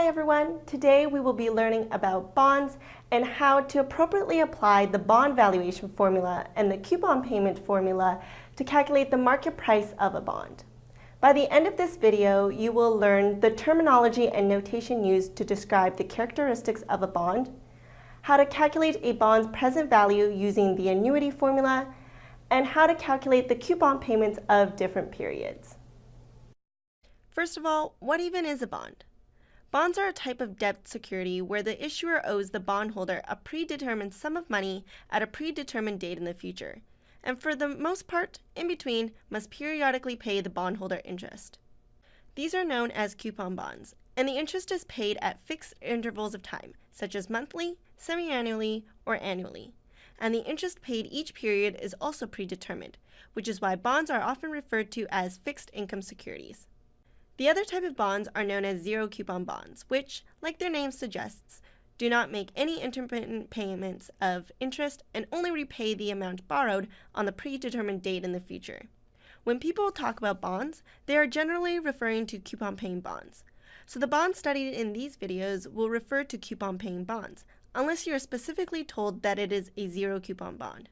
Hi everyone! Today we will be learning about bonds and how to appropriately apply the bond valuation formula and the coupon payment formula to calculate the market price of a bond. By the end of this video, you will learn the terminology and notation used to describe the characteristics of a bond, how to calculate a bond's present value using the annuity formula, and how to calculate the coupon payments of different periods. First of all, what even is a bond? Bonds are a type of debt security where the issuer owes the bondholder a predetermined sum of money at a predetermined date in the future, and for the most part, in between, must periodically pay the bondholder interest. These are known as coupon bonds, and the interest is paid at fixed intervals of time, such as monthly, semi-annually, or annually. And the interest paid each period is also predetermined, which is why bonds are often referred to as fixed income securities. The other type of bonds are known as zero coupon bonds, which, like their name suggests, do not make any intermittent payments of interest and only repay the amount borrowed on the predetermined date in the future. When people talk about bonds, they are generally referring to coupon paying bonds. So the bonds studied in these videos will refer to coupon paying bonds, unless you are specifically told that it is a zero coupon bond.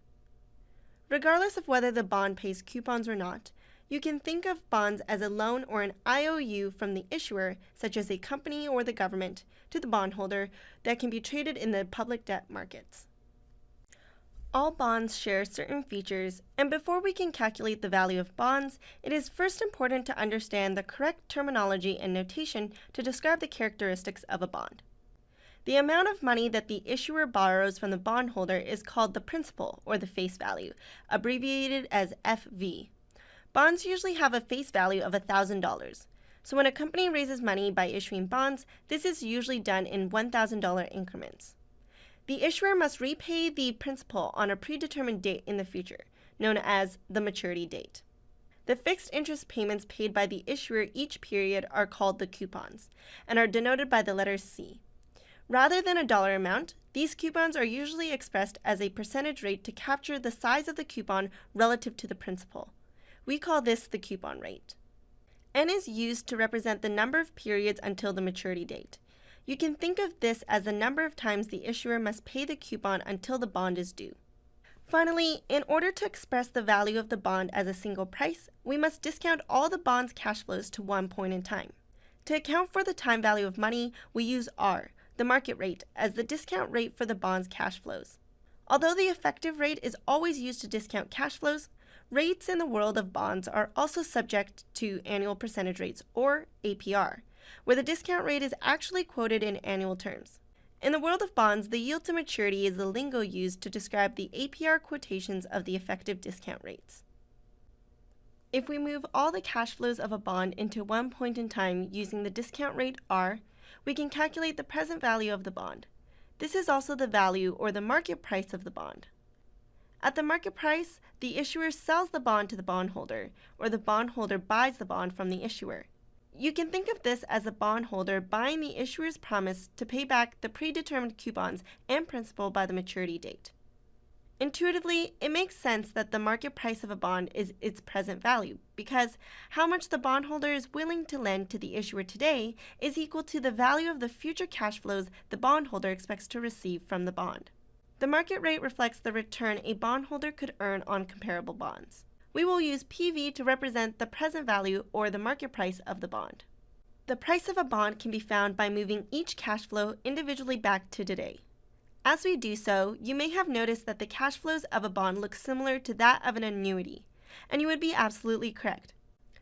Regardless of whether the bond pays coupons or not, you can think of bonds as a loan or an IOU from the issuer, such as a company or the government, to the bondholder that can be traded in the public debt markets. All bonds share certain features, and before we can calculate the value of bonds, it is first important to understand the correct terminology and notation to describe the characteristics of a bond. The amount of money that the issuer borrows from the bondholder is called the principal, or the face value, abbreviated as FV. Bonds usually have a face value of $1,000. So when a company raises money by issuing bonds, this is usually done in $1,000 increments. The issuer must repay the principal on a predetermined date in the future, known as the maturity date. The fixed interest payments paid by the issuer each period are called the coupons and are denoted by the letter C. Rather than a dollar amount, these coupons are usually expressed as a percentage rate to capture the size of the coupon relative to the principal. We call this the coupon rate. N is used to represent the number of periods until the maturity date. You can think of this as the number of times the issuer must pay the coupon until the bond is due. Finally, in order to express the value of the bond as a single price, we must discount all the bond's cash flows to one point in time. To account for the time value of money, we use R, the market rate, as the discount rate for the bond's cash flows. Although the effective rate is always used to discount cash flows, Rates in the world of bonds are also subject to annual percentage rates, or APR, where the discount rate is actually quoted in annual terms. In the world of bonds, the yield to maturity is the lingo used to describe the APR quotations of the effective discount rates. If we move all the cash flows of a bond into one point in time using the discount rate R, we can calculate the present value of the bond. This is also the value or the market price of the bond. At the market price, the issuer sells the bond to the bondholder, or the bondholder buys the bond from the issuer. You can think of this as the bondholder buying the issuer's promise to pay back the predetermined coupons and principal by the maturity date. Intuitively, it makes sense that the market price of a bond is its present value, because how much the bondholder is willing to lend to the issuer today is equal to the value of the future cash flows the bondholder expects to receive from the bond. The market rate reflects the return a bondholder could earn on comparable bonds. We will use PV to represent the present value or the market price of the bond. The price of a bond can be found by moving each cash flow individually back to today. As we do so, you may have noticed that the cash flows of a bond look similar to that of an annuity, and you would be absolutely correct.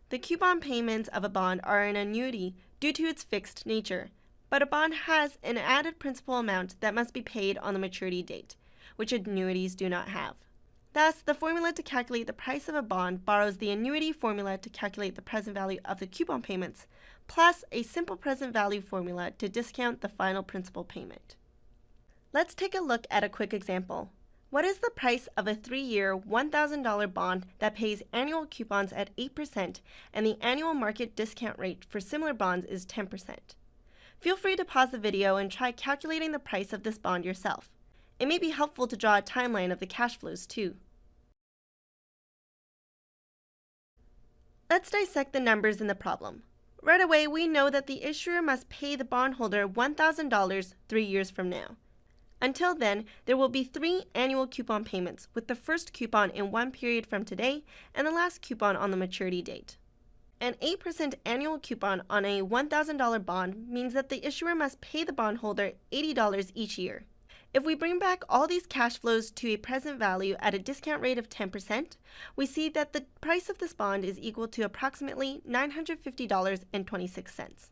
The coupon payments of a bond are an annuity due to its fixed nature, but a bond has an added principal amount that must be paid on the maturity date, which annuities do not have. Thus, the formula to calculate the price of a bond borrows the annuity formula to calculate the present value of the coupon payments, plus a simple present value formula to discount the final principal payment. Let's take a look at a quick example. What is the price of a three-year, $1,000 bond that pays annual coupons at 8% and the annual market discount rate for similar bonds is 10%? Feel free to pause the video and try calculating the price of this bond yourself. It may be helpful to draw a timeline of the cash flows too. Let's dissect the numbers in the problem. right away we know that the issuer must pay the bondholder $1,000 three years from now. Until then, there will be three annual coupon payments, with the first coupon in one period from today and the last coupon on the maturity date. An 8% annual coupon on a $1,000 bond means that the issuer must pay the bondholder $80 each year. If we bring back all these cash flows to a present value at a discount rate of 10%, we see that the price of this bond is equal to approximately $950.26.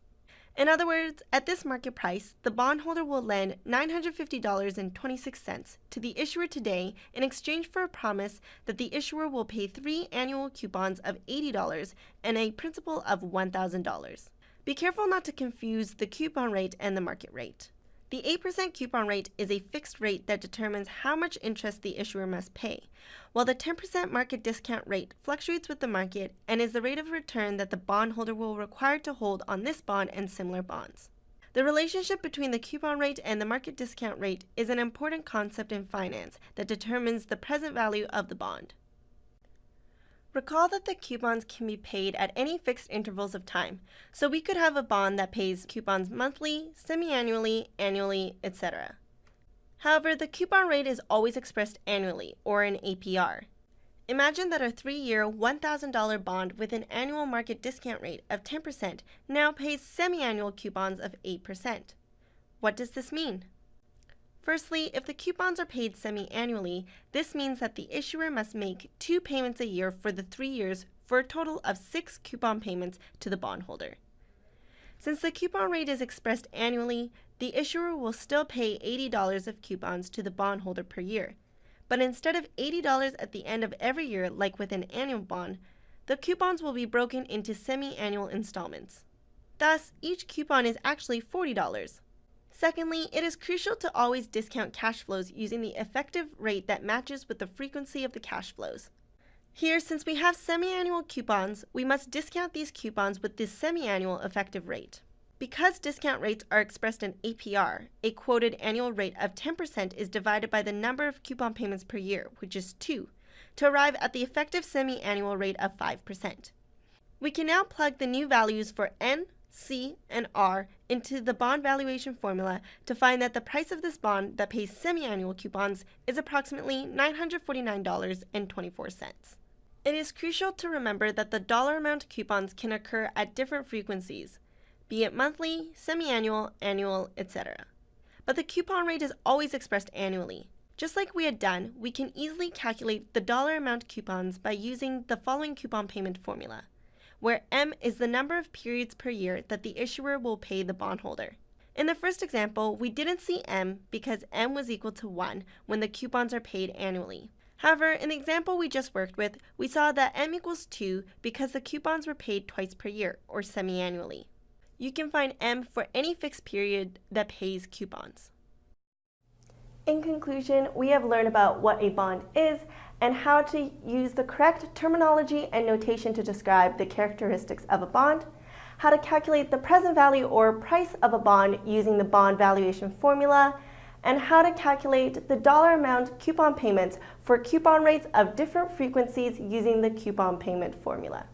In other words, at this market price, the bondholder will lend $950.26 to the issuer today in exchange for a promise that the issuer will pay three annual coupons of $80 and a principal of $1,000. Be careful not to confuse the coupon rate and the market rate. The 8% coupon rate is a fixed rate that determines how much interest the issuer must pay, while the 10% market discount rate fluctuates with the market and is the rate of return that the bondholder will require to hold on this bond and similar bonds. The relationship between the coupon rate and the market discount rate is an important concept in finance that determines the present value of the bond. Recall that the coupons can be paid at any fixed intervals of time, so we could have a bond that pays coupons monthly, semi-annually, annually, etc. However, the coupon rate is always expressed annually, or in APR. Imagine that a three-year, $1,000 bond with an annual market discount rate of 10% now pays semi-annual coupons of 8%. What does this mean? Firstly, if the coupons are paid semi-annually, this means that the issuer must make two payments a year for the three years for a total of six coupon payments to the bondholder. Since the coupon rate is expressed annually, the issuer will still pay $80 of coupons to the bondholder per year. But instead of $80 at the end of every year like with an annual bond, the coupons will be broken into semi-annual installments. Thus, each coupon is actually $40. Secondly, it is crucial to always discount cash flows using the effective rate that matches with the frequency of the cash flows. Here, since we have semi-annual coupons, we must discount these coupons with this semi-annual effective rate. Because discount rates are expressed in APR, a quoted annual rate of 10% is divided by the number of coupon payments per year, which is 2, to arrive at the effective semi-annual rate of 5%. We can now plug the new values for N, C, and R into the bond valuation formula to find that the price of this bond that pays semi-annual coupons is approximately $949.24. It is crucial to remember that the dollar amount coupons can occur at different frequencies, be it monthly, semi-annual, annual, etc. But the coupon rate is always expressed annually. Just like we had done, we can easily calculate the dollar amount coupons by using the following coupon payment formula where M is the number of periods per year that the issuer will pay the bondholder. In the first example, we didn't see M because M was equal to 1 when the coupons are paid annually. However, in the example we just worked with, we saw that M equals 2 because the coupons were paid twice per year, or semi-annually. You can find M for any fixed period that pays coupons. In conclusion, we have learned about what a bond is and how to use the correct terminology and notation to describe the characteristics of a bond, how to calculate the present value or price of a bond using the bond valuation formula, and how to calculate the dollar amount coupon payments for coupon rates of different frequencies using the coupon payment formula.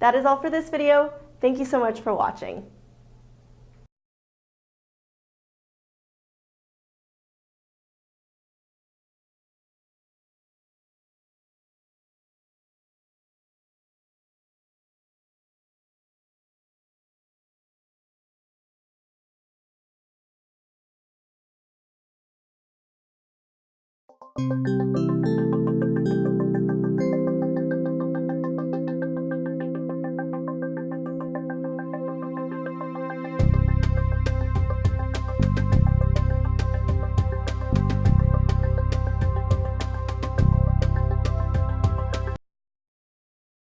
That is all for this video. Thank you so much for watching. ピッ!